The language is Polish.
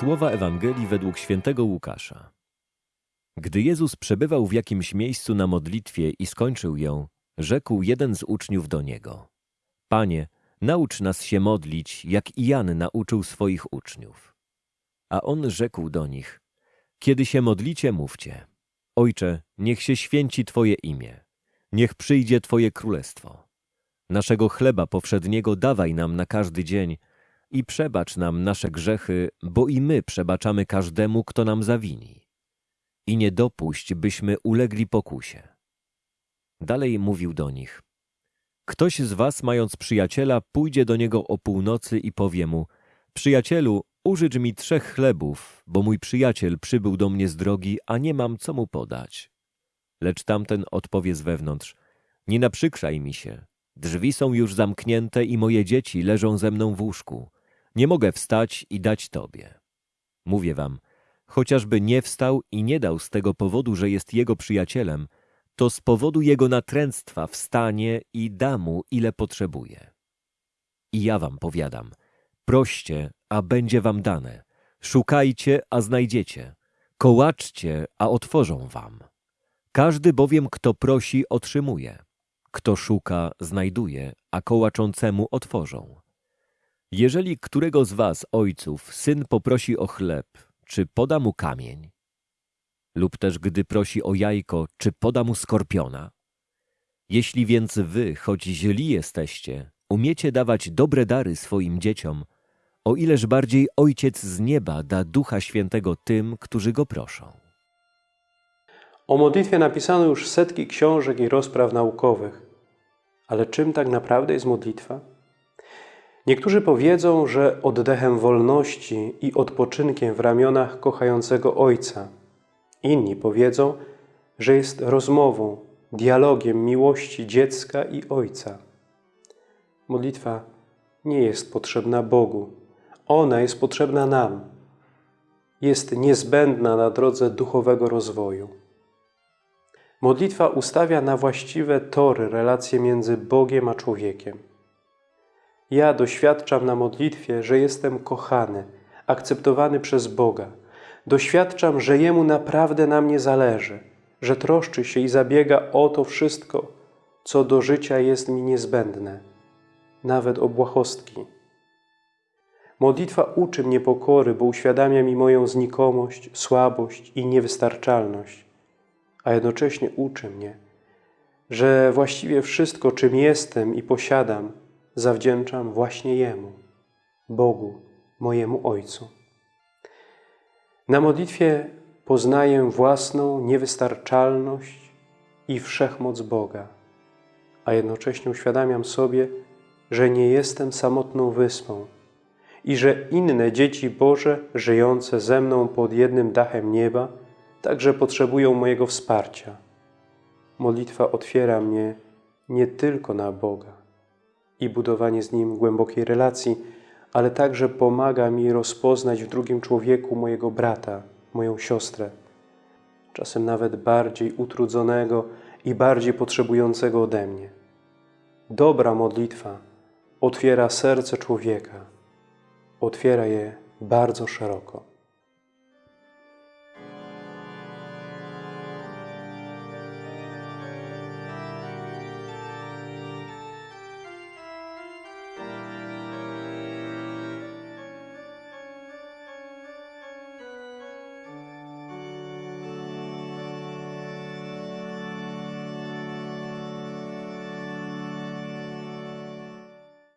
Słowa Ewangelii według świętego Łukasza. Gdy Jezus przebywał w jakimś miejscu na modlitwie i skończył ją, rzekł jeden z uczniów do Niego. Panie, naucz nas się modlić, jak i Jan nauczył swoich uczniów. A on rzekł do nich, kiedy się modlicie, mówcie. Ojcze, niech się święci Twoje imię. Niech przyjdzie Twoje królestwo. Naszego chleba powszedniego dawaj nam na każdy dzień i przebacz nam nasze grzechy, bo i my przebaczamy każdemu, kto nam zawini. I nie dopuść, byśmy ulegli pokusie. Dalej mówił do nich. Ktoś z was, mając przyjaciela, pójdzie do niego o północy i powie mu, przyjacielu, użycz mi trzech chlebów, bo mój przyjaciel przybył do mnie z drogi, a nie mam co mu podać. Lecz tamten odpowie z wewnątrz, nie naprzykrzaj mi się. Drzwi są już zamknięte i moje dzieci leżą ze mną w łóżku. Nie mogę wstać i dać tobie. Mówię wam, chociażby nie wstał i nie dał z tego powodu, że jest jego przyjacielem, to z powodu jego natręctwa wstanie i da mu, ile potrzebuje. I ja wam powiadam, proście, a będzie wam dane, szukajcie, a znajdziecie, kołaczcie, a otworzą wam. Każdy bowiem, kto prosi, otrzymuje, kto szuka, znajduje, a kołaczącemu otworzą. Jeżeli którego z was, ojców, syn poprosi o chleb, czy poda mu kamień? Lub też gdy prosi o jajko, czy poda mu skorpiona? Jeśli więc wy, choć źli jesteście, umiecie dawać dobre dary swoim dzieciom, o ileż bardziej Ojciec z nieba da Ducha Świętego tym, którzy Go proszą. O modlitwie napisano już setki książek i rozpraw naukowych. Ale czym tak naprawdę jest modlitwa? Niektórzy powiedzą, że oddechem wolności i odpoczynkiem w ramionach kochającego Ojca. Inni powiedzą, że jest rozmową, dialogiem miłości dziecka i Ojca. Modlitwa nie jest potrzebna Bogu. Ona jest potrzebna nam. Jest niezbędna na drodze duchowego rozwoju. Modlitwa ustawia na właściwe tory relacje między Bogiem a człowiekiem. Ja doświadczam na modlitwie, że jestem kochany, akceptowany przez Boga. Doświadczam, że Jemu naprawdę na mnie zależy, że troszczy się i zabiega o to wszystko, co do życia jest mi niezbędne, nawet o błahostki. Modlitwa uczy mnie pokory, bo uświadamia mi moją znikomość, słabość i niewystarczalność, a jednocześnie uczy mnie, że właściwie wszystko, czym jestem i posiadam, zawdzięczam właśnie Jemu, Bogu, mojemu Ojcu. Na modlitwie poznaję własną niewystarczalność i wszechmoc Boga, a jednocześnie uświadamiam sobie, że nie jestem samotną wyspą i że inne dzieci Boże żyjące ze mną pod jednym dachem nieba także potrzebują mojego wsparcia. Modlitwa otwiera mnie nie tylko na Boga, i budowanie z Nim głębokiej relacji, ale także pomaga mi rozpoznać w drugim człowieku mojego brata, moją siostrę, czasem nawet bardziej utrudzonego i bardziej potrzebującego ode mnie. Dobra modlitwa otwiera serce człowieka, otwiera je bardzo szeroko.